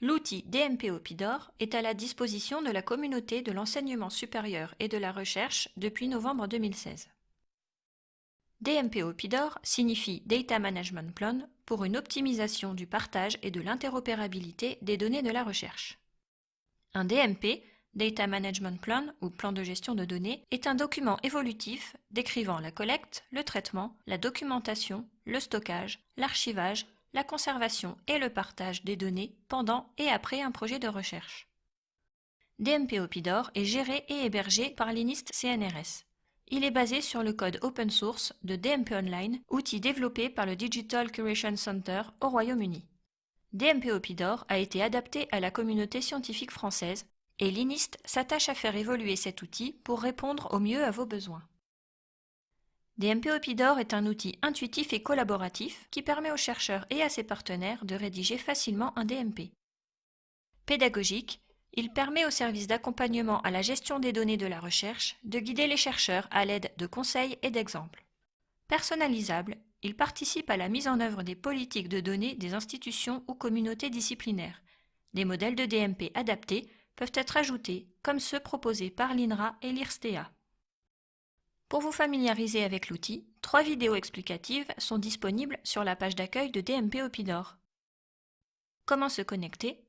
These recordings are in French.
L'outil DMP Opidor est à la disposition de la communauté de l'enseignement supérieur et de la recherche depuis novembre 2016. DMP Opidor signifie Data Management Plan pour une optimisation du partage et de l'interopérabilité des données de la recherche. Un DMP, Data Management Plan ou plan de gestion de données, est un document évolutif décrivant la collecte, le traitement, la documentation, le stockage, l'archivage, la conservation et le partage des données pendant et après un projet de recherche. DMP Opidor est géré et hébergé par l'INIST CNRS. Il est basé sur le code open source de DMP Online, outil développé par le Digital Curation Center au Royaume-Uni. DMP Opidor a été adapté à la communauté scientifique française et l'INIST s'attache à faire évoluer cet outil pour répondre au mieux à vos besoins. DMP Opidor est un outil intuitif et collaboratif qui permet aux chercheurs et à ses partenaires de rédiger facilement un DMP. Pédagogique, il permet au service d'accompagnement à la gestion des données de la recherche de guider les chercheurs à l'aide de conseils et d'exemples. Personnalisable, il participe à la mise en œuvre des politiques de données des institutions ou communautés disciplinaires. Des modèles de DMP adaptés peuvent être ajoutés, comme ceux proposés par l'INRA et l'IRSTEA. Pour vous familiariser avec l'outil, trois vidéos explicatives sont disponibles sur la page d'accueil de DMP Opidor. Comment se connecter?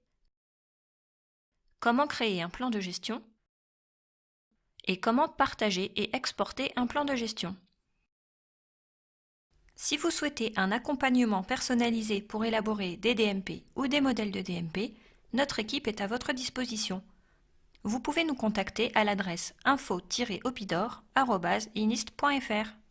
Comment créer un plan de gestion? Et comment partager et exporter un plan de gestion? Si vous souhaitez un accompagnement personnalisé pour élaborer des DMP ou des modèles de DMP, notre équipe est à votre disposition. Vous pouvez nous contacter à l'adresse info-opidor.inist.fr.